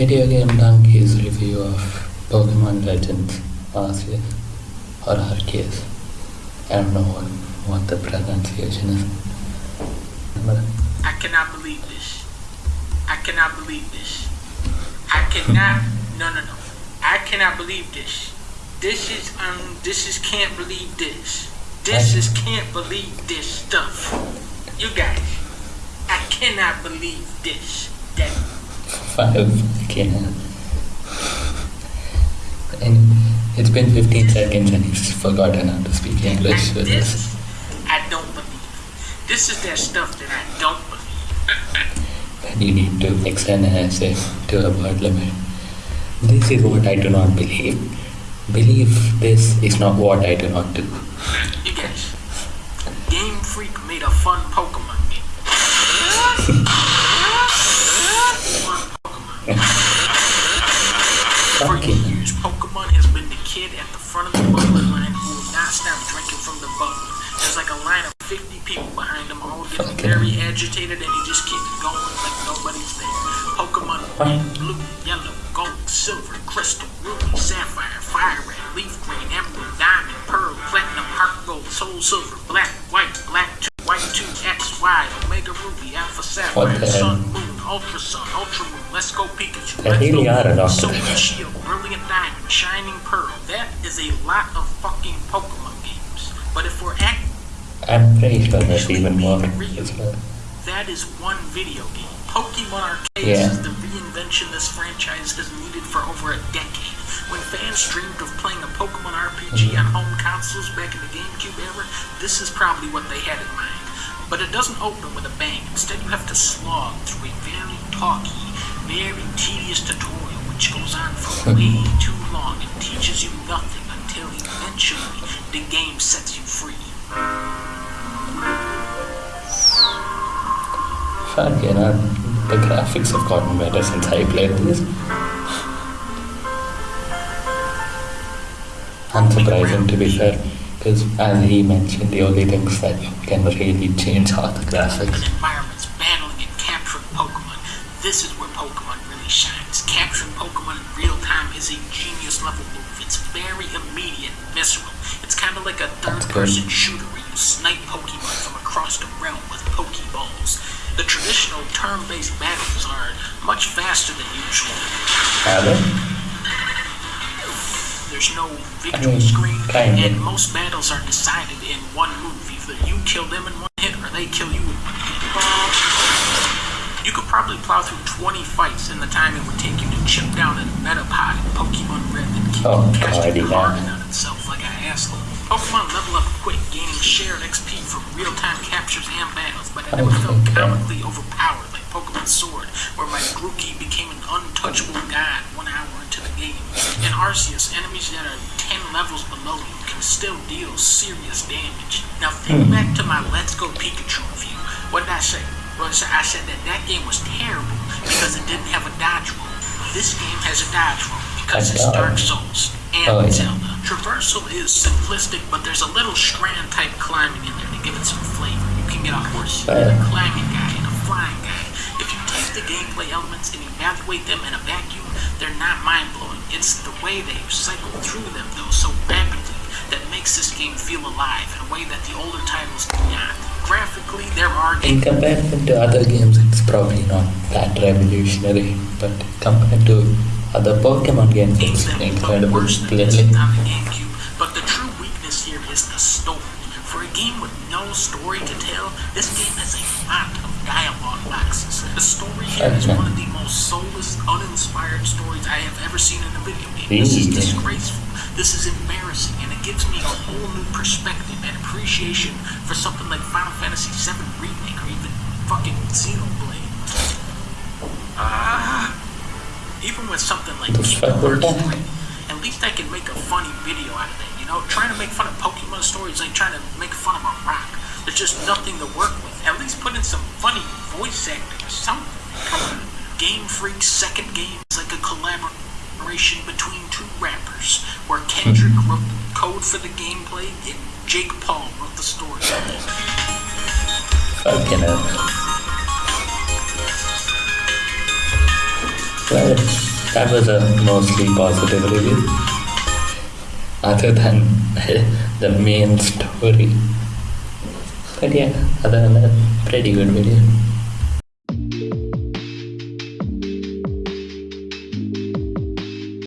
Video Game Donkey's review of Pokemon Legends Arceus or Arceus. I don't know what, what the pronunciation is. I cannot believe this. I cannot believe this. I cannot. No, no, no. I cannot believe this. This is um. This is can't believe this. This is can't believe this stuff. You guys, I cannot believe this. That five can. And it's been 15 seconds and he's forgotten how to speak English I, with this this. I don't believe. This is that stuff that I don't believe. Then you need to extend an essay to a word limit. This is what I do not believe. Believe this is not what I do not do. You guys, Game Freak made a fun Pokemon game. Fucking years, Pokemon has been the kid at the front of the bubbler line who will not stop drinking from the bubbler. There's like a line of 50 people behind him, all getting Fucking very agitated, and he just keeps going like nobody's there. Pokemon red, blue, yellow, gold, silver, crystal, ruby, sapphire, fire red, leaf green, emerald, diamond, pearl, platinum, heart gold, soul silver, black, white, black two, white two, X, Y, Omega ruby, alpha sapphire, sun, moon, ultra sun, ultra moon, let's go Pikachu, let's go are a lot of Solar them. Shield, Brilliant Diamond, Shining Pearl. That is a lot of fucking Pokemon games. But if we're act, I'm pretty sure there's even more well. that is one video game. Pokemon Arceus Yeah. is the reinvention this franchise has needed for over a decade. When fans dreamed of playing a Pokemon RPG mm-hmm. on home consoles back in the GameCube era, this is probably what they had in mind. But it doesn't open with a bang. Instead, you have to slog through a very talky, very tedious tutorial, which goes on for way too long and teaches you nothing until eventually the game sets you free. Fuck, you know, the graphics have gotten better since I played this. Unsurprising to be fair, because as he mentioned, the only things that can really change are the graphics. environments, battling and capturing Pokemon. This is where Pokemon really shines. Capturing Pokemon in real time is a genius level move. It's very immediate, visceral. It's kind of like a third person shooter where you snipe Pokemon from across the realm with Pokeballs. The traditional turn based battles are much faster than usual. They? There's no victory mean, screen, kinda. and most battles are decided in one move. Either you kill them in one hit, or they kill you in one hit. You could probably plow through 20 fights in the time it would take you to chip down a Metapod in Pokemon Red and keep Oh, casting yeah. on itself like an asshole. Pokemon level up quick, gaining shared XP from real-time captures and battles, but it never felt comically overpowered like Pokemon Sword, where my Grookey became an untouchable god one hour into the game. In Arceus, enemies that are 10 levels below you can still deal serious damage. Now think hmm. back to my Let's Go Pikachu review. What did I say? Well, I said- I said that that game was terrible because it didn't have a dodge roll. This game has a dodge roll because it's Dark. Souls and Oh, yeah. Zelda. Traversal is simplistic, but there's a little strand type climbing in there to give it some flavor. You can get a horse, Fair. a climbing guy, and a flying guy. If you take the gameplay elements and evaluate them in a vacuum, they're not mind blowing. It's the way they cycle through them, though, so rapidly that makes this game feel alive in a way that the older titles do not. Graphically, there are In comparison to other games, it's probably not that revolutionary, but compared to other Pokemon games, it's incredible. worse than Clearly, this on the GameCube. But the true weakness here is the story. For a game with no story to tell, this game has a lot of dialogue boxes. The story here is one of the most soulless, uninspired stories I have ever seen in a video game. This is disgraceful. This is embarrassing, and it gives me a whole new perspective and appreciation for something like Final Fantasy VII Remake or even fucking Xenoblade. Ah. Even with something like The Kingdom Hearts 3, at least I can make a funny video out of it. You know, trying to make fun of Pokemon stories like trying to make fun of a rock. There's just nothing to work with. At least put in some funny voice acting or something. Come on. Game Freak's second game is like a between two rappers, where Kendrick hmm. wrote the code for the gameplay and Jake Paul wrote the story. fucking hell. Well, that was a mostly positive review. Other than the main story. But yeah, other than that, pretty good video.